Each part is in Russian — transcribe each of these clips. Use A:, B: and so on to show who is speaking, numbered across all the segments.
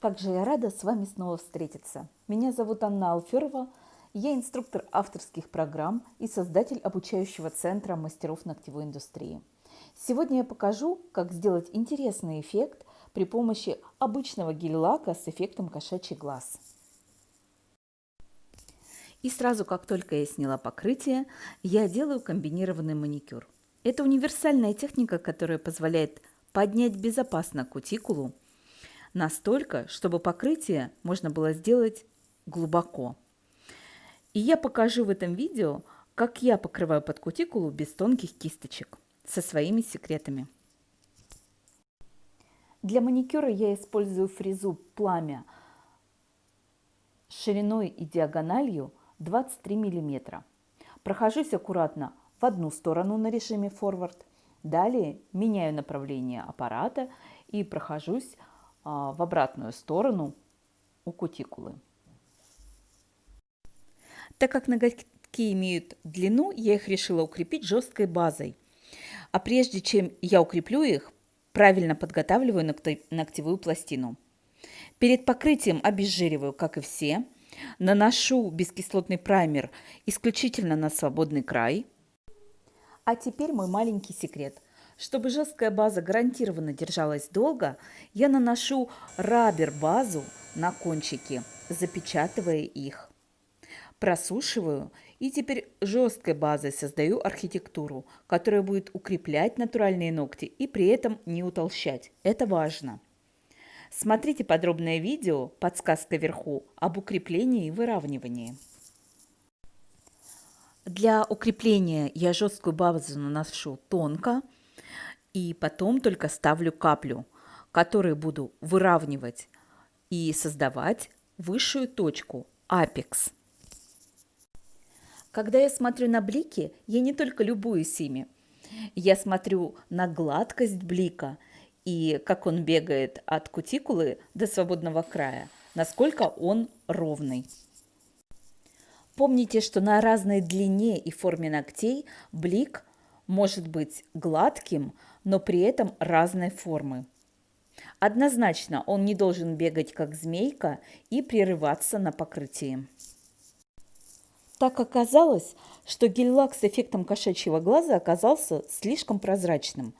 A: Как же я рада с вами снова встретиться. Меня зовут Анна Алферова. Я инструктор авторских программ и создатель обучающего центра мастеров ногтевой индустрии. Сегодня я покажу, как сделать интересный эффект при помощи обычного гель-лака с эффектом кошачий глаз. И сразу, как только я сняла покрытие, я делаю комбинированный маникюр. Это универсальная техника, которая позволяет поднять безопасно кутикулу настолько, чтобы покрытие можно было сделать глубоко. И я покажу в этом видео, как я покрываю под кутикулу без тонких кисточек со своими секретами. Для маникюра я использую фрезу «Пламя» шириной и диагональю 23 мм. Прохожусь аккуратно в одну сторону на режиме форвард Далее меняю направление аппарата и прохожусь в обратную сторону у кутикулы. Так как ноготки имеют длину, я их решила укрепить жесткой базой. А прежде чем я укреплю их, правильно подготавливаю ногтевую пластину. Перед покрытием обезжириваю, как и все. Наношу бескислотный праймер исключительно на свободный край – а теперь мой маленький секрет. Чтобы жесткая база гарантированно держалась долго, я наношу рабер-базу на кончики, запечатывая их. Просушиваю и теперь жесткой базой создаю архитектуру, которая будет укреплять натуральные ногти и при этом не утолщать. Это важно. Смотрите подробное видео, подсказка вверху, об укреплении и выравнивании. Для укрепления я жесткую базу наношу тонко и потом только ставлю каплю, которую буду выравнивать и создавать высшую точку апекс. Когда я смотрю на блики, я не только любуюсь ими. Я смотрю на гладкость блика и как он бегает от кутикулы до свободного края, насколько он ровный. Помните, что на разной длине и форме ногтей блик может быть гладким, но при этом разной формы. Однозначно он не должен бегать как змейка и прерываться на покрытии. Так оказалось, что гель-лак с эффектом кошачьего глаза оказался слишком прозрачным,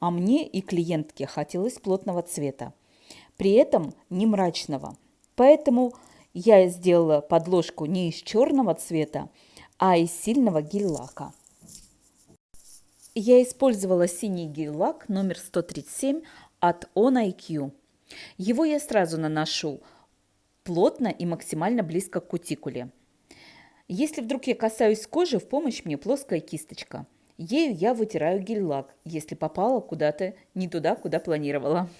A: а мне и клиентке хотелось плотного цвета, при этом не мрачного. Поэтому я сделала подложку не из черного цвета, а из сильного гель-лака. Я использовала синий гель-лак номер 137 от On IQ. Его я сразу наношу плотно и максимально близко к кутикуле. Если вдруг я касаюсь кожи, в помощь мне плоская кисточка. Ею я вытираю гель-лак, если попала куда-то не туда, куда планировала.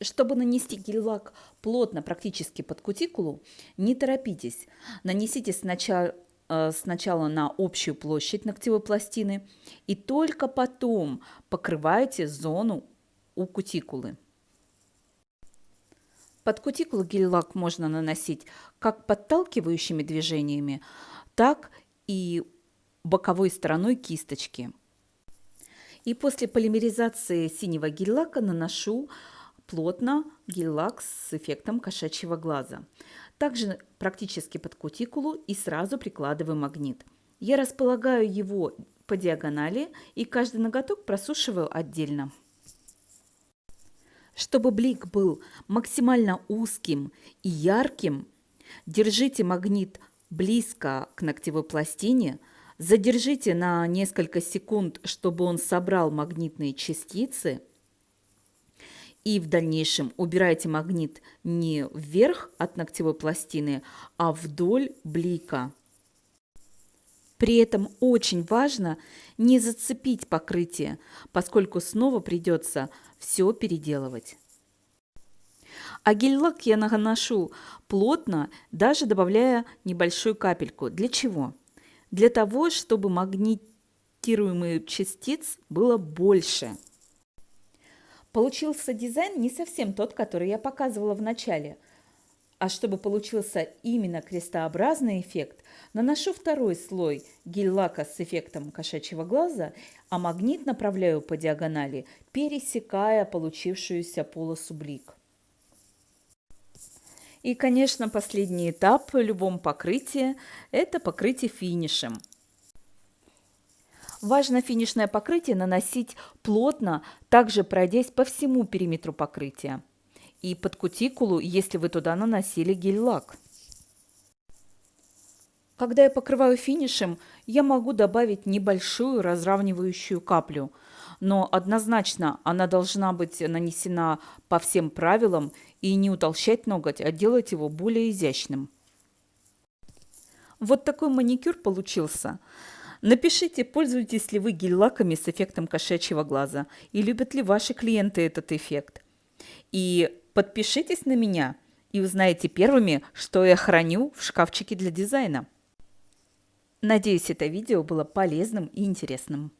A: Чтобы нанести гель-лак плотно, практически под кутикулу, не торопитесь. Нанесите сначала, сначала на общую площадь ногтевой пластины и только потом покрывайте зону у кутикулы. Под кутикулу гель-лак можно наносить как подталкивающими движениями, так и боковой стороной кисточки. И после полимеризации синего гель-лака наношу плотно гель-лак с эффектом кошачьего глаза. Также практически под кутикулу и сразу прикладываю магнит. Я располагаю его по диагонали и каждый ноготок просушиваю отдельно. Чтобы блик был максимально узким и ярким, держите магнит близко к ногтевой пластине, задержите на несколько секунд, чтобы он собрал магнитные частицы – и в дальнейшем убирайте магнит не вверх от ногтевой пластины, а вдоль блика. При этом очень важно не зацепить покрытие, поскольку снова придется все переделывать. А гель-лак я наношу плотно, даже добавляя небольшую капельку. Для чего? Для того, чтобы магнитируемых частиц было больше. Получился дизайн не совсем тот, который я показывала в начале. А чтобы получился именно крестообразный эффект, наношу второй слой гель-лака с эффектом кошачьего глаза, а магнит направляю по диагонали, пересекая получившуюся полосу блик. И, конечно, последний этап в любом покрытии – это покрытие финишем. Важно финишное покрытие наносить плотно, также пройдясь по всему периметру покрытия. И под кутикулу, если вы туда наносили гель-лак. Когда я покрываю финишем, я могу добавить небольшую разравнивающую каплю, но однозначно она должна быть нанесена по всем правилам и не утолщать ноготь, а делать его более изящным. Вот такой маникюр получился. Напишите, пользуетесь ли вы гель-лаками с эффектом кошачьего глаза и любят ли ваши клиенты этот эффект. И подпишитесь на меня и узнаете первыми, что я храню в шкафчике для дизайна. Надеюсь, это видео было полезным и интересным.